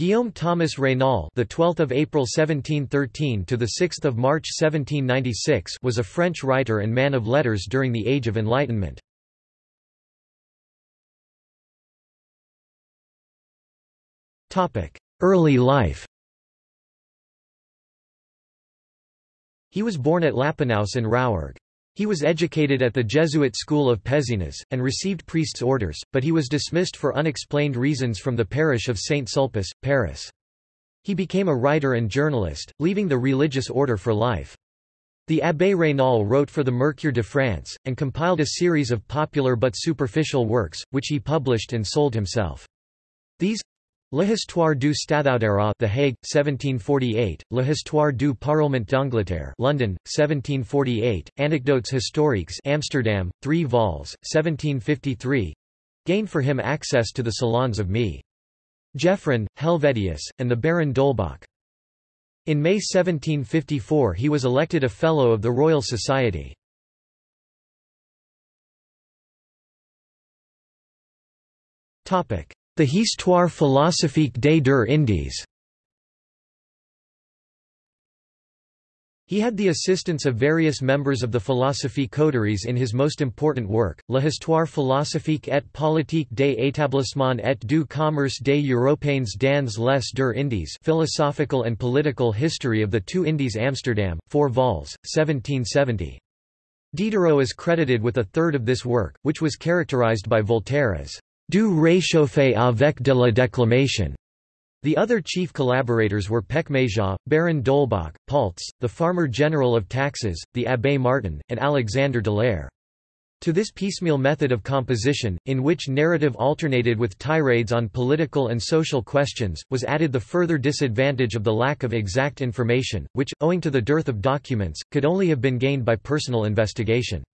Guillaume Thomas Raynal, the 12th of April 1713 to the 6th of March 1796, was a French writer and man of letters during the Age of Enlightenment. Topic: Early life. He was born at Lapanouse in Rouergue. He was educated at the Jesuit school of Pézenas, and received priest's orders, but he was dismissed for unexplained reasons from the parish of Saint-Sulpice, Paris. He became a writer and journalist, leaving the religious order for life. The Abbé Raynal wrote for the Mercure de France, and compiled a series of popular but superficial works, which he published and sold himself. These L'Histoire du stathoudérat The Hague, 1748, L'Histoire du Parlement d'Angleterre London, 1748, Anecdotes historiques Amsterdam, 3 vols, 1753 gained for him access to the salons of Me. Geoffrin, Helvetius, and the Baron d'Holbach. In May 1754 he was elected a Fellow of the Royal Society. Topic the Histoire philosophique des deux Indes He had the assistance of various members of the philosophie coteries in his most important work, L'Histoire philosophique et politique des établissements et du commerce des Européens dans les deux Indes Philosophical and Political History of the Two Indies Amsterdam, 4 vols, 1770. Diderot is credited with a third of this work, which was characterized by Voltaire as du réchauffé avec de la déclamation. The other chief collaborators were Pechméja, Baron d'Holbach, Paulze, the Farmer General of Taxes, the Abbé Martin, and Alexander Deleyre. To this piecemeal method of composition, in which narrative alternated with tirades on political and social questions, was added the further disadvantage of the lack of exact information, which, owing to the dearth of documents, could only have been gained by personal investigation.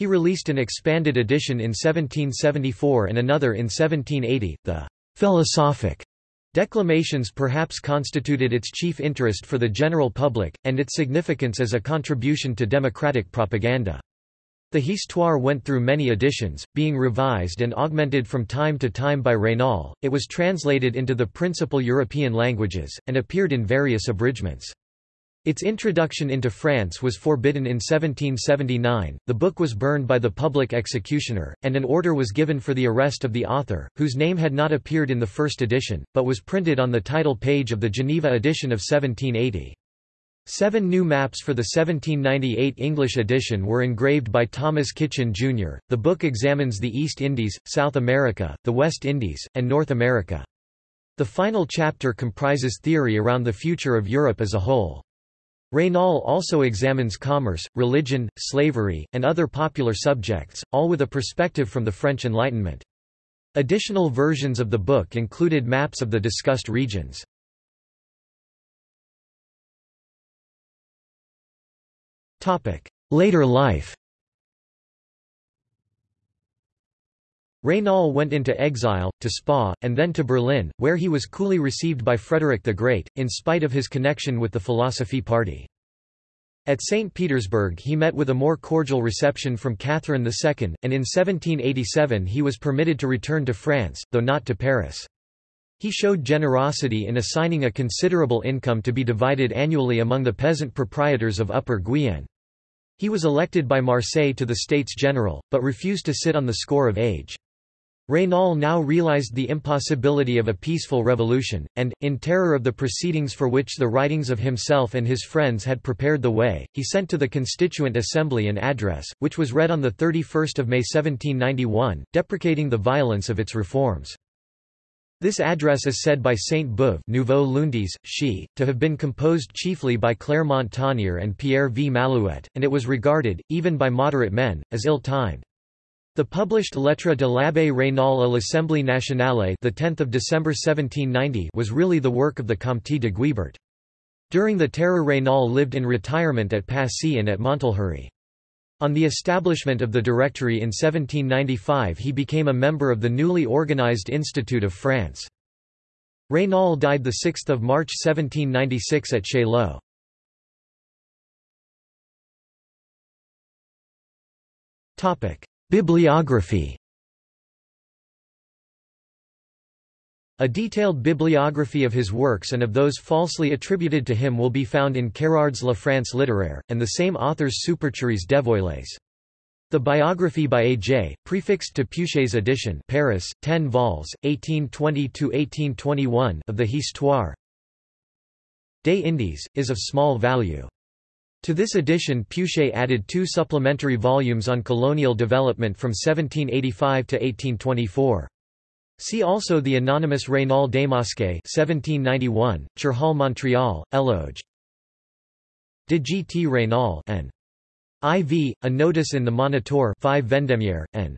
He released an expanded edition in 1774 and another in 1780. The philosophic declamations perhaps constituted its chief interest for the general public, and its significance as a contribution to democratic propaganda. The Histoire went through many editions, being revised and augmented from time to time by Raynal. It was translated into the principal European languages, and appeared in various abridgments. Its introduction into France was forbidden in 1779, the book was burned by the public executioner, and an order was given for the arrest of the author, whose name had not appeared in the first edition, but was printed on the title page of the Geneva edition of 1780. Seven new maps for the 1798 English edition were engraved by Thomas Kitchin, Jr. The book examines the East Indies, South America, the West Indies, and North America. The final chapter comprises theory around the future of Europe as a whole. Raynal also examines commerce, religion, slavery, and other popular subjects, all with a perspective from the French Enlightenment. Additional versions of the book included maps of the discussed regions. Later life Raynal went into exile, to Spa, and then to Berlin, where he was coolly received by Frederick the Great, in spite of his connection with the Philosophie Party. At St. Petersburg he met with a more cordial reception from Catherine II, and in 1787 he was permitted to return to France, though not to Paris. He showed generosity in assigning a considerable income to be divided annually among the peasant proprietors of Upper Guyenne. He was elected by Marseille to the States General, but refused to sit on the score of age. Raynal now realized the impossibility of a peaceful revolution, and, in terror of the proceedings for which the writings of himself and his friends had prepared the way, he sent to the Constituent Assembly an address, which was read on 31 May 1791, deprecating the violence of its reforms. This address is said by Saint Beuve Nouveaux Lundis, she, to have been composed chiefly by Clermont-Tonnerre and Pierre V. Malouet, and it was regarded, even by moderate men, as ill-timed. The published Lettre de l'Abbé Raynal à l'Assemblée nationale the 10th of December 1790 was really the work of the Comte de Guibert. During the Terror Raynal lived in retirement at Passy and at Montlhéry. On the establishment of the Directory in 1795 he became a member of the newly organized Institute of France. Raynal died 6 March 1796 at Chaillot. Bibliography A detailed bibliography of his works and of those falsely attributed to him will be found in Quérard's La France littéraire, and the same author's Supercheries dévoilées. The biography by A.J., prefixed to Peuchet's edition Paris, 10 vols, 1820–1821 of the Histoire des Indes, is of small value. To this edition Peuchet added two supplementary volumes on colonial development from 1785 to 1824. See also the anonymous Raynal démasqué 1791, Cherhal Montreal, Eloge. De G. T. Raynal and IV, a notice in the Moniteur 5 Vendémiaire, and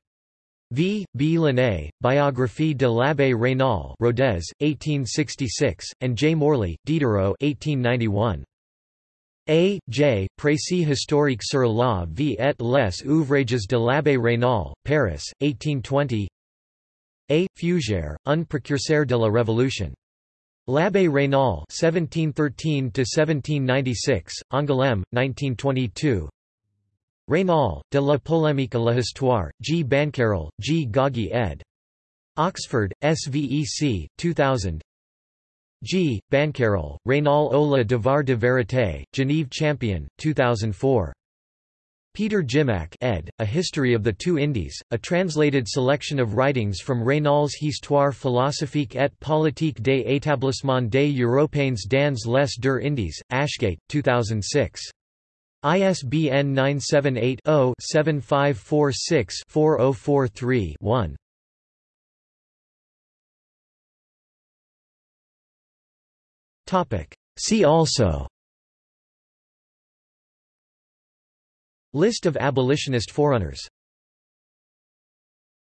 V. B. Lunet, Biographie de l'Abbé Raynal Rodez, 1866, and J. Morley, Diderot 1891. A. J. Précis historique sur la vie et les ouvrages de l'Abbé Raynal, Paris, 1820 a. Feugère, un précurseur de la Révolution. L'Abbé Raynal (1713–1796), Angoulême, 1922. Raynal, de la polémique à l'histoire, G. Bancarel, G. Goggi ed. Oxford, SVEC, 2000. G. Bancarel, Raynal Ola la devoir de vérité, Genève Champion, 2004. Peter Jimack ed., A History of the Two Indies, a translated selection of writings from Raynal's Histoire philosophique et politique des établissements des Européens dans les deux Indies, Ashgate, 2006. ISBN 978 See also. List of abolitionist forerunners